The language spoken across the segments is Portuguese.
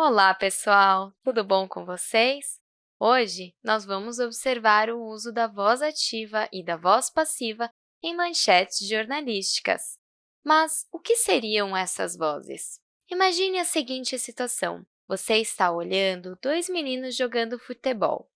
Olá, pessoal! Tudo bom com vocês? Hoje, nós vamos observar o uso da voz ativa e da voz passiva em manchetes jornalísticas. Mas o que seriam essas vozes? Imagine a seguinte situação. Você está olhando dois meninos jogando futebol.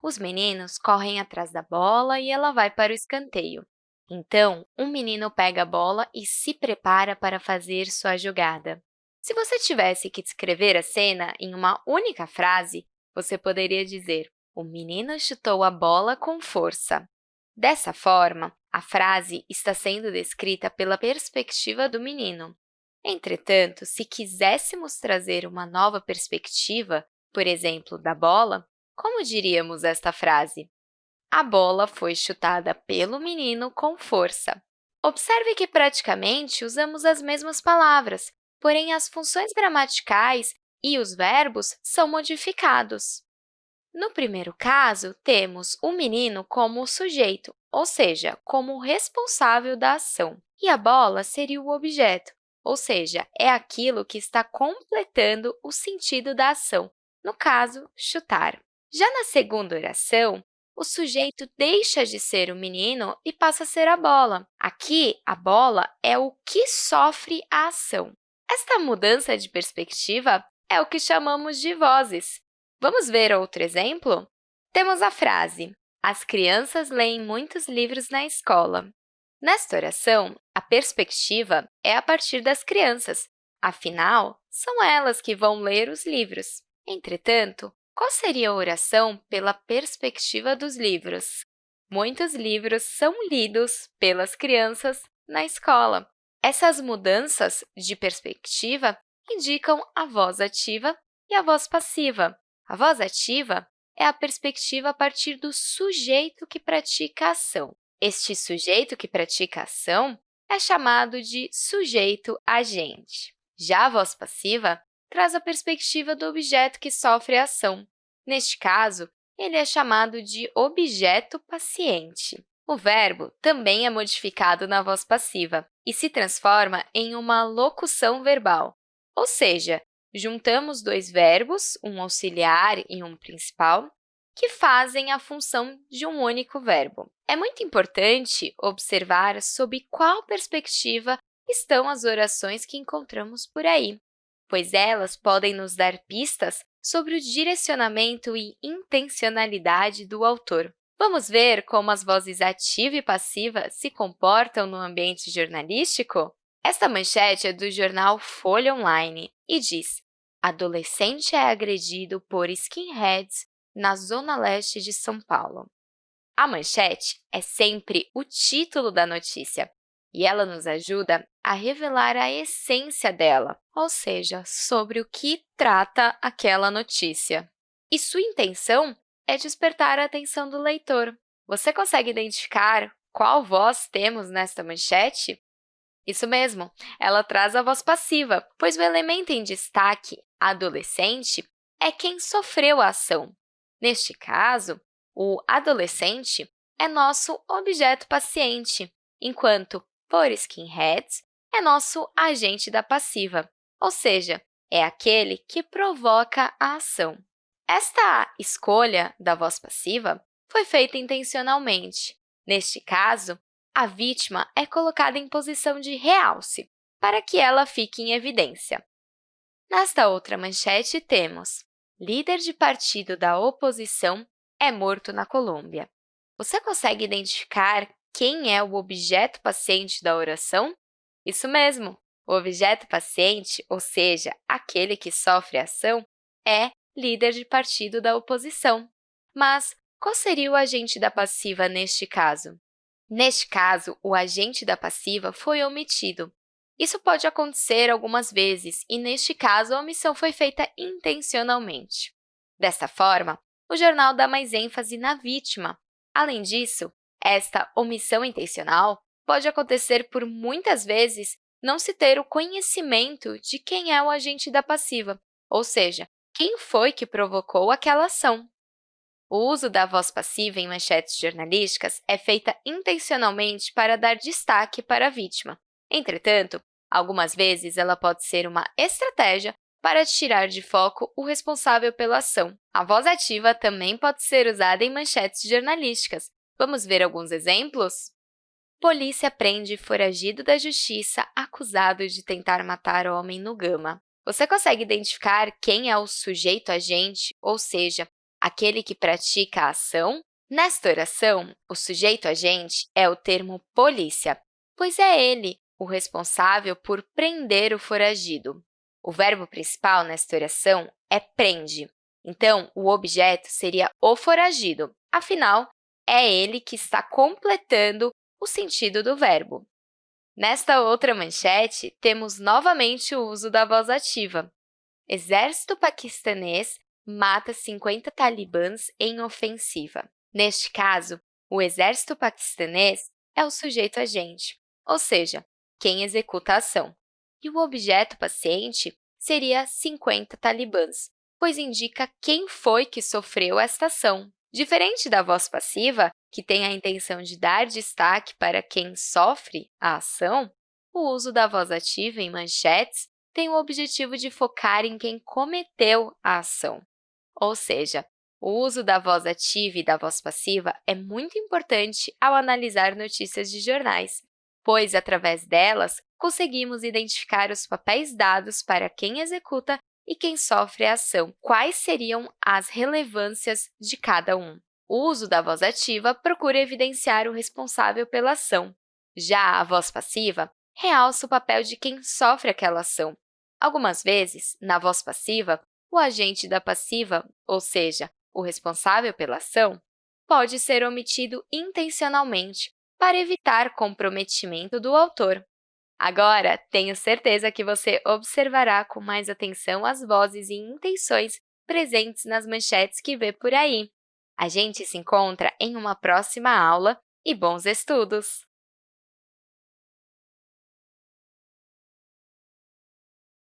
Os meninos correm atrás da bola e ela vai para o escanteio. Então, um menino pega a bola e se prepara para fazer sua jogada. Se você tivesse que descrever a cena em uma única frase, você poderia dizer o menino chutou a bola com força. Dessa forma, a frase está sendo descrita pela perspectiva do menino. Entretanto, se quiséssemos trazer uma nova perspectiva, por exemplo, da bola, como diríamos esta frase? A bola foi chutada pelo menino com força. Observe que praticamente usamos as mesmas palavras, porém as funções gramaticais e os verbos são modificados. No primeiro caso, temos o menino como sujeito, ou seja, como responsável da ação, e a bola seria o objeto, ou seja, é aquilo que está completando o sentido da ação, no caso, chutar. Já na segunda oração, o sujeito deixa de ser o menino e passa a ser a bola. Aqui, a bola é o que sofre a ação. Esta mudança de perspectiva é o que chamamos de vozes. Vamos ver outro exemplo? Temos a frase, as crianças leem muitos livros na escola. Nesta oração, a perspectiva é a partir das crianças, afinal, são elas que vão ler os livros. Entretanto, qual seria a oração pela perspectiva dos livros? Muitos livros são lidos pelas crianças na escola. Essas mudanças de perspectiva indicam a voz ativa e a voz passiva. A voz ativa é a perspectiva a partir do sujeito que pratica a ação. Este sujeito que pratica a ação é chamado de sujeito agente. Já a voz passiva traz a perspectiva do objeto que sofre a ação. Neste caso, ele é chamado de objeto paciente. O verbo também é modificado na voz passiva e se transforma em uma locução verbal, ou seja, juntamos dois verbos, um auxiliar e um principal, que fazem a função de um único verbo. É muito importante observar sob qual perspectiva estão as orações que encontramos por aí, pois elas podem nos dar pistas sobre o direcionamento e intencionalidade do autor. Vamos ver como as vozes ativa e passiva se comportam no ambiente jornalístico? Esta manchete é do jornal Folha Online e diz Adolescente é agredido por skinheads na zona leste de São Paulo. A manchete é sempre o título da notícia e ela nos ajuda a revelar a essência dela, ou seja, sobre o que trata aquela notícia. E sua intenção é despertar a atenção do leitor. Você consegue identificar qual voz temos nesta manchete? Isso mesmo, ela traz a voz passiva, pois o elemento em destaque, adolescente, é quem sofreu a ação. Neste caso, o adolescente é nosso objeto paciente, enquanto por skinheads é nosso agente da passiva, ou seja, é aquele que provoca a ação. Esta escolha da voz passiva foi feita intencionalmente. Neste caso, a vítima é colocada em posição de realce, para que ela fique em evidência. Nesta outra manchete, temos líder de partido da oposição é morto na Colômbia. Você consegue identificar quem é o objeto paciente da oração? Isso mesmo! O objeto paciente, ou seja, aquele que sofre a ação, é líder de partido da oposição. Mas qual seria o agente da passiva neste caso? Neste caso, o agente da passiva foi omitido. Isso pode acontecer algumas vezes, e neste caso, a omissão foi feita intencionalmente. Desta forma, o jornal dá mais ênfase na vítima. Além disso, esta omissão intencional pode acontecer por muitas vezes não se ter o conhecimento de quem é o agente da passiva, ou seja, quem foi que provocou aquela ação. O uso da voz passiva em manchetes jornalísticas é feita intencionalmente para dar destaque para a vítima. Entretanto, algumas vezes ela pode ser uma estratégia para tirar de foco o responsável pela ação. A voz ativa também pode ser usada em manchetes jornalísticas. Vamos ver alguns exemplos? Polícia prende foragido da justiça acusado de tentar matar homem no Gama. Você consegue identificar quem é o sujeito agente, ou seja, aquele que pratica a ação? Nesta oração, o sujeito agente é o termo polícia, pois é ele o responsável por prender o foragido. O verbo principal nesta oração é prende, então o objeto seria o foragido, afinal, é ele que está completando o sentido do verbo. Nesta outra manchete, temos novamente o uso da voz ativa. Exército paquistanês mata 50 talibãs em ofensiva. Neste caso, o exército paquistanês é o sujeito agente, ou seja, quem executa a ação. E o objeto paciente seria 50 talibãs, pois indica quem foi que sofreu esta ação. Diferente da voz passiva, que tem a intenção de dar destaque para quem sofre a ação, o uso da voz ativa em manchetes tem o objetivo de focar em quem cometeu a ação. Ou seja, o uso da voz ativa e da voz passiva é muito importante ao analisar notícias de jornais, pois, através delas, conseguimos identificar os papéis dados para quem executa e quem sofre a ação, quais seriam as relevâncias de cada um. O uso da voz ativa procura evidenciar o responsável pela ação. Já a voz passiva realça o papel de quem sofre aquela ação. Algumas vezes, na voz passiva, o agente da passiva, ou seja, o responsável pela ação, pode ser omitido intencionalmente para evitar comprometimento do autor. Agora, tenho certeza que você observará com mais atenção as vozes e intenções presentes nas manchetes que vê por aí. A gente se encontra em uma próxima aula e bons estudos!